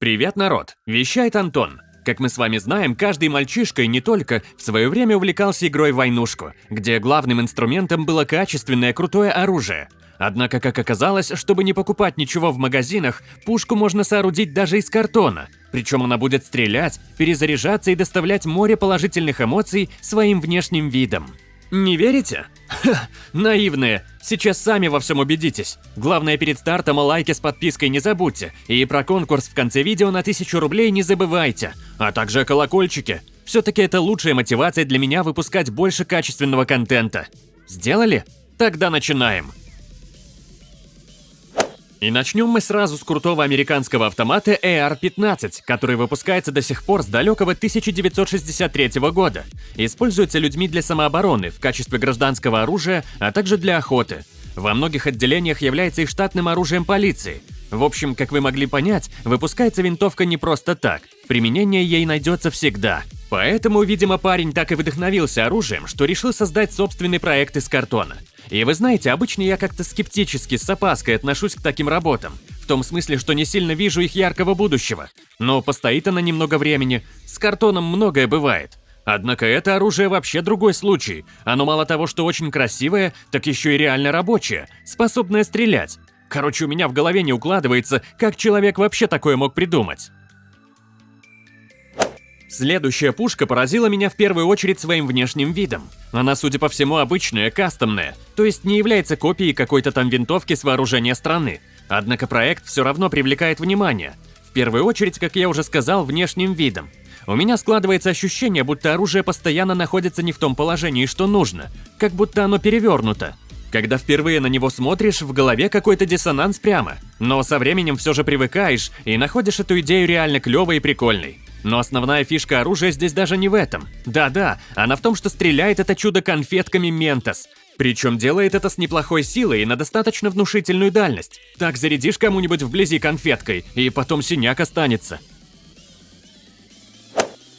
Привет, народ! Вещает Антон. Как мы с вами знаем, каждый мальчишка и не только в свое время увлекался игрой в войнушку, где главным инструментом было качественное крутое оружие. Однако, как оказалось, чтобы не покупать ничего в магазинах, пушку можно соорудить даже из картона. Причем она будет стрелять, перезаряжаться и доставлять море положительных эмоций своим внешним видом. Не верите? Ха, наивные. Сейчас сами во всем убедитесь. Главное перед стартом о лайке с подпиской не забудьте. И про конкурс в конце видео на 1000 рублей не забывайте. А также о колокольчике. Все-таки это лучшая мотивация для меня выпускать больше качественного контента. Сделали? Тогда начинаем. И начнем мы сразу с крутого американского автомата AR-15, который выпускается до сих пор с далекого 1963 года. Используется людьми для самообороны, в качестве гражданского оружия, а также для охоты. Во многих отделениях является и штатным оружием полиции. В общем, как вы могли понять, выпускается винтовка не просто так. Применение ей найдется всегда. Поэтому, видимо, парень так и вдохновился оружием, что решил создать собственный проект из картона. И вы знаете, обычно я как-то скептически, с опаской отношусь к таким работам. В том смысле, что не сильно вижу их яркого будущего. Но постоит она немного времени. С картоном многое бывает. Однако это оружие вообще другой случай. Оно мало того, что очень красивое, так еще и реально рабочее, способное стрелять. Короче, у меня в голове не укладывается, как человек вообще такое мог придумать. Следующая пушка поразила меня в первую очередь своим внешним видом. Она, судя по всему, обычная, кастомная, то есть не является копией какой-то там винтовки с вооружения страны. Однако проект все равно привлекает внимание. В первую очередь, как я уже сказал, внешним видом. У меня складывается ощущение, будто оружие постоянно находится не в том положении, что нужно, как будто оно перевернуто. Когда впервые на него смотришь, в голове какой-то диссонанс прямо. Но со временем все же привыкаешь и находишь эту идею реально клевой и прикольной. Но основная фишка оружия здесь даже не в этом. Да-да, она в том, что стреляет это чудо конфетками Ментос. Причем делает это с неплохой силой и на достаточно внушительную дальность. Так зарядишь кому-нибудь вблизи конфеткой, и потом синяк останется.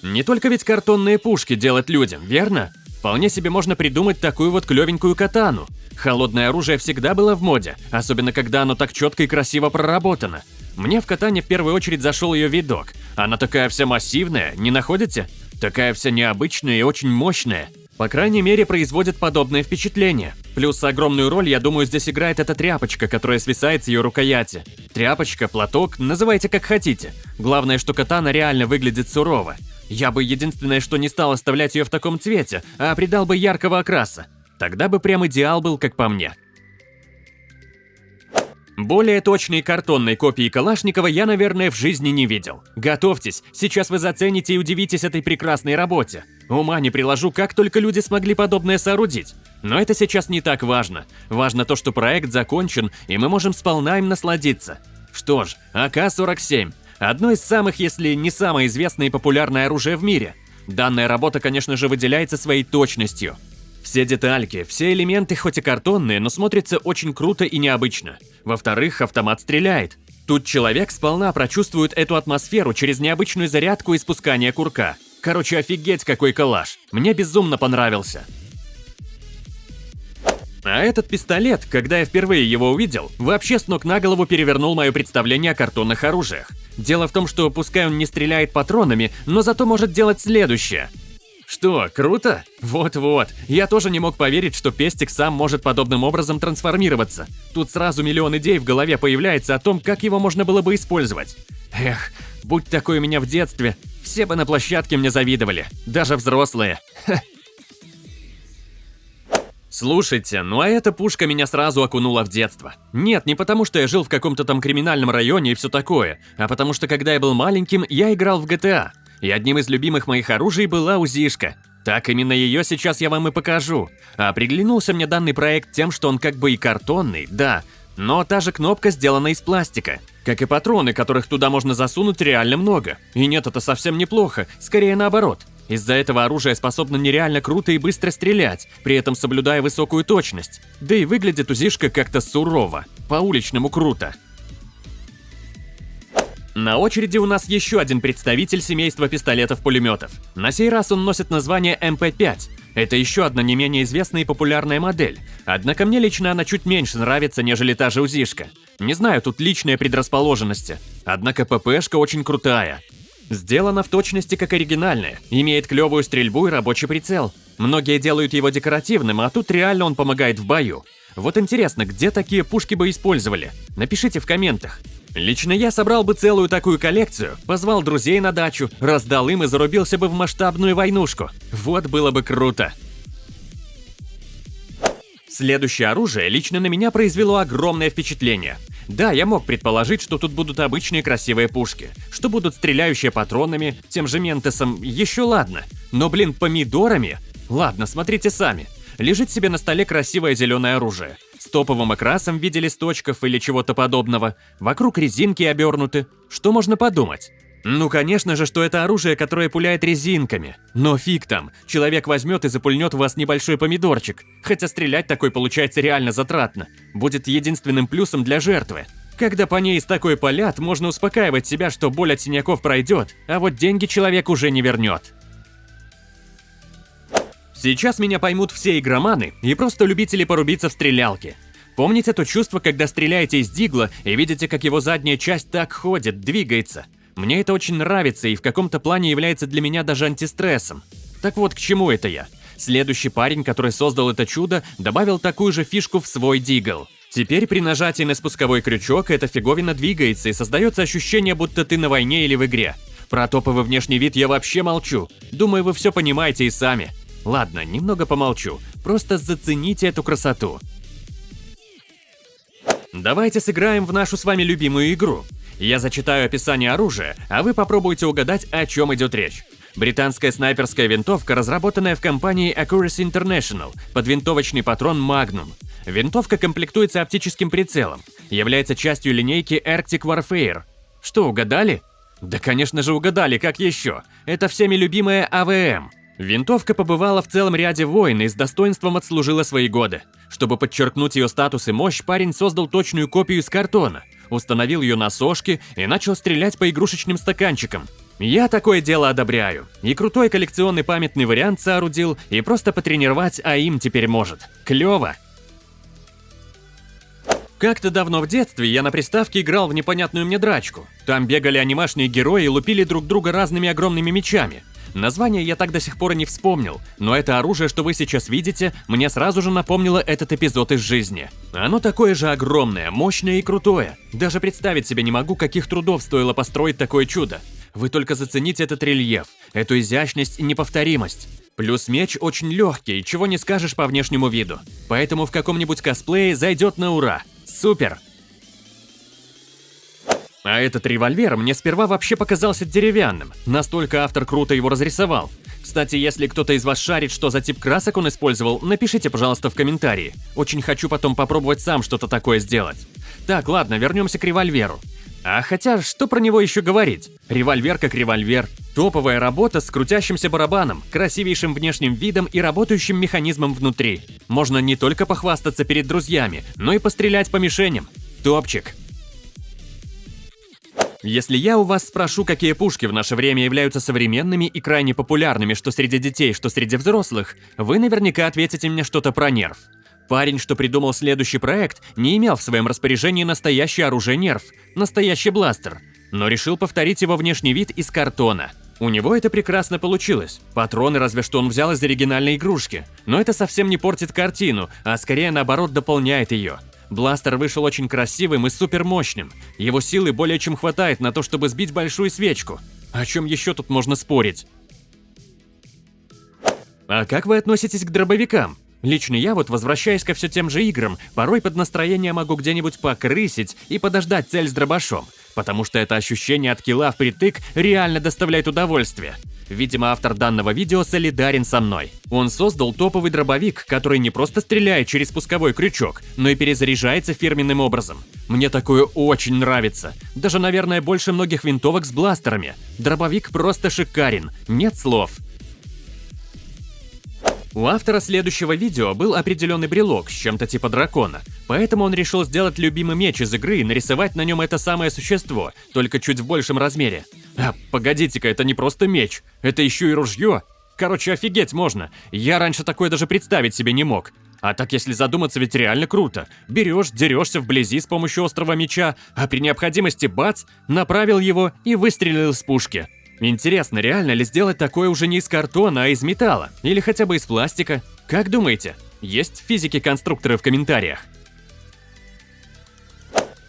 Не только ведь картонные пушки делать людям, верно? Вполне себе можно придумать такую вот клевенькую катану. Холодное оружие всегда было в моде, особенно когда оно так четко и красиво проработано. Мне в катане в первую очередь зашел ее видок. Она такая вся массивная, не находите? Такая вся необычная и очень мощная. По крайней мере, производит подобное впечатление. Плюс огромную роль, я думаю, здесь играет эта тряпочка, которая свисает с ее рукояти. Тряпочка, платок, называйте как хотите. Главное, что катана реально выглядит сурово. Я бы единственное, что не стал оставлять ее в таком цвете, а придал бы яркого окраса. Тогда бы прям идеал был, как по мне. Более точной картонной копии Калашникова я, наверное, в жизни не видел. Готовьтесь, сейчас вы зацените и удивитесь этой прекрасной работе. Ума не приложу, как только люди смогли подобное соорудить. Но это сейчас не так важно. Важно то, что проект закончен, и мы можем сполна им насладиться. Что ж, АК-47 – одно из самых, если не самое известное и популярное оружие в мире. Данная работа, конечно же, выделяется своей точностью – все детальки, все элементы хоть и картонные, но смотрятся очень круто и необычно. Во-вторых, автомат стреляет. Тут человек сполна прочувствует эту атмосферу через необычную зарядку и спускание курка. Короче, офигеть какой коллаж. Мне безумно понравился. А этот пистолет, когда я впервые его увидел, вообще с ног на голову перевернул мое представление о картонных оружиях. Дело в том, что пускай он не стреляет патронами, но зато может делать следующее. Что, круто? Вот-вот. Я тоже не мог поверить, что пестик сам может подобным образом трансформироваться. Тут сразу миллион идей в голове появляется о том, как его можно было бы использовать. Эх, будь такой у меня в детстве, все бы на площадке мне завидовали, даже взрослые. Слушайте, ну а эта пушка меня сразу окунула в детство. Нет, не потому что я жил в каком-то там криминальном районе и все такое, а потому что когда я был маленьким, я играл в GTA и одним из любимых моих оружий была УЗИшка. Так именно ее сейчас я вам и покажу. А приглянулся мне данный проект тем, что он как бы и картонный, да, но та же кнопка сделана из пластика. Как и патроны, которых туда можно засунуть реально много. И нет, это совсем неплохо, скорее наоборот. Из-за этого оружие способно нереально круто и быстро стрелять, при этом соблюдая высокую точность. Да и выглядит УЗИшка как-то сурово, по-уличному круто. На очереди у нас еще один представитель семейства пистолетов-пулеметов. На сей раз он носит название МП-5. Это еще одна не менее известная и популярная модель. Однако мне лично она чуть меньше нравится, нежели та же УЗИшка. Не знаю, тут личные предрасположенности. Однако ППшка очень крутая. Сделана в точности как оригинальная, имеет клевую стрельбу и рабочий прицел. Многие делают его декоративным, а тут реально он помогает в бою. Вот интересно, где такие пушки бы использовали? Напишите в комментах. Лично я собрал бы целую такую коллекцию, позвал друзей на дачу, раздал им и зарубился бы в масштабную войнушку. Вот было бы круто. Следующее оружие лично на меня произвело огромное впечатление. Да, я мог предположить, что тут будут обычные красивые пушки, что будут стреляющие патронами, тем же ментесом, еще ладно. Но, блин, помидорами? Ладно, смотрите сами. Лежит себе на столе красивое зеленое оружие. С топовым окрасом в виде листочков или чего-то подобного. Вокруг резинки обернуты. Что можно подумать? Ну, конечно же, что это оружие, которое пуляет резинками. Но фиг там, человек возьмет и запульнет в вас небольшой помидорчик. Хотя стрелять такой получается реально затратно. Будет единственным плюсом для жертвы. Когда по ней из такой полят, можно успокаивать себя, что боль от синяков пройдет, а вот деньги человек уже не вернет. Сейчас меня поймут все игроманы и просто любители порубиться в стрелялке. Помните то чувство, когда стреляете из дигла и видите, как его задняя часть так ходит, двигается? Мне это очень нравится и в каком-то плане является для меня даже антистрессом. Так вот, к чему это я? Следующий парень, который создал это чудо, добавил такую же фишку в свой дигл. Теперь при нажатии на спусковой крючок эта фиговина двигается и создается ощущение, будто ты на войне или в игре. Про топовый внешний вид я вообще молчу. Думаю, вы все понимаете и сами. Ладно, немного помолчу, просто зацените эту красоту. Давайте сыграем в нашу с вами любимую игру. Я зачитаю описание оружия, а вы попробуйте угадать, о чем идет речь. Британская снайперская винтовка, разработанная в компании Accuracy International под винтовочный патрон Magnum. Винтовка комплектуется оптическим прицелом, является частью линейки Arctic Warfare. Что, угадали? Да, конечно же, угадали, как еще. Это всеми любимая АВМ. Винтовка побывала в целом ряде войн и с достоинством отслужила свои годы. Чтобы подчеркнуть ее статус и мощь, парень создал точную копию из картона, установил ее на сошке и начал стрелять по игрушечным стаканчикам. Я такое дело одобряю. И крутой коллекционный памятный вариант соорудил, и просто потренировать а им теперь может. Клево! Как-то давно в детстве я на приставке играл в непонятную мне драчку. Там бегали анимашные герои и лупили друг друга разными огромными мечами. Название я так до сих пор и не вспомнил, но это оружие, что вы сейчас видите, мне сразу же напомнило этот эпизод из жизни. Оно такое же огромное, мощное и крутое. Даже представить себе не могу, каких трудов стоило построить такое чудо. Вы только зацените этот рельеф, эту изящность и неповторимость. Плюс меч очень легкий, чего не скажешь по внешнему виду. Поэтому в каком-нибудь косплее зайдет на ура. Супер! А этот револьвер мне сперва вообще показался деревянным, настолько автор круто его разрисовал. Кстати, если кто-то из вас шарит, что за тип красок он использовал, напишите, пожалуйста, в комментарии. Очень хочу потом попробовать сам что-то такое сделать. Так, ладно, вернемся к револьверу. А хотя, что про него еще говорить? Револьвер как револьвер. Топовая работа с крутящимся барабаном, красивейшим внешним видом и работающим механизмом внутри. Можно не только похвастаться перед друзьями, но и пострелять по мишеням. Топчик. Если я у вас спрошу, какие пушки в наше время являются современными и крайне популярными что среди детей, что среди взрослых, вы наверняка ответите мне что-то про нерв. Парень, что придумал следующий проект, не имел в своем распоряжении настоящее оружие нерв, настоящий бластер, но решил повторить его внешний вид из картона. У него это прекрасно получилось. Патроны разве что он взял из оригинальной игрушки. Но это совсем не портит картину, а скорее наоборот дополняет ее. Бластер вышел очень красивым и супер мощным. Его силы более чем хватает на то, чтобы сбить большую свечку. О чем еще тут можно спорить? А как вы относитесь к дробовикам? Лично я вот, возвращаясь ко все тем же играм, порой под настроение могу где-нибудь покрысить и подождать цель с дробашом, потому что это ощущение от килла впритык реально доставляет удовольствие. Видимо, автор данного видео солидарен со мной. Он создал топовый дробовик, который не просто стреляет через спусковой крючок, но и перезаряжается фирменным образом. Мне такое очень нравится. Даже, наверное, больше многих винтовок с бластерами. Дробовик просто шикарен, нет слов. У автора следующего видео был определенный брелок с чем-то типа дракона, поэтому он решил сделать любимый меч из игры и нарисовать на нем это самое существо, только чуть в большем размере. А, погодите-ка, это не просто меч, это еще и ружье. Короче, офигеть можно. Я раньше такое даже представить себе не мог. А так, если задуматься, ведь реально круто. Берешь, дерешься вблизи с помощью острого меча, а при необходимости бац, направил его и выстрелил из пушки. Интересно, реально ли сделать такое уже не из картона, а из металла? Или хотя бы из пластика? Как думаете? Есть физики-конструкторы в комментариях?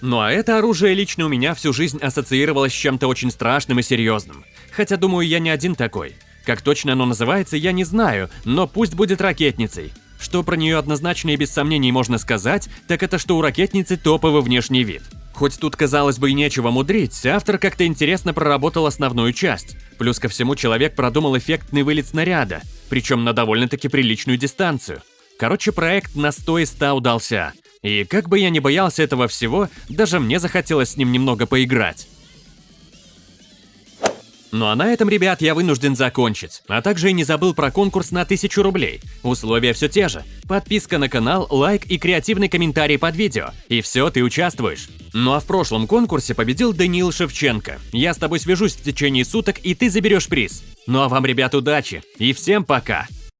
Ну а это оружие лично у меня всю жизнь ассоциировалось с чем-то очень страшным и серьезным. Хотя, думаю, я не один такой. Как точно оно называется, я не знаю, но пусть будет ракетницей. Что про нее однозначно и без сомнений можно сказать, так это что у ракетницы топовый внешний вид. Хоть тут, казалось бы, и нечего мудрить, автор как-то интересно проработал основную часть. Плюс ко всему человек продумал эффектный вылет снаряда, причем на довольно-таки приличную дистанцию. Короче, проект на 100 из 100 удался. И как бы я ни боялся этого всего, даже мне захотелось с ним немного поиграть. Ну а на этом, ребят, я вынужден закончить. А также и не забыл про конкурс на 1000 рублей. Условия все те же. Подписка на канал, лайк и креативный комментарий под видео. И все, ты участвуешь. Ну а в прошлом конкурсе победил Даниил Шевченко. Я с тобой свяжусь в течение суток, и ты заберешь приз. Ну а вам, ребят, удачи. И всем пока.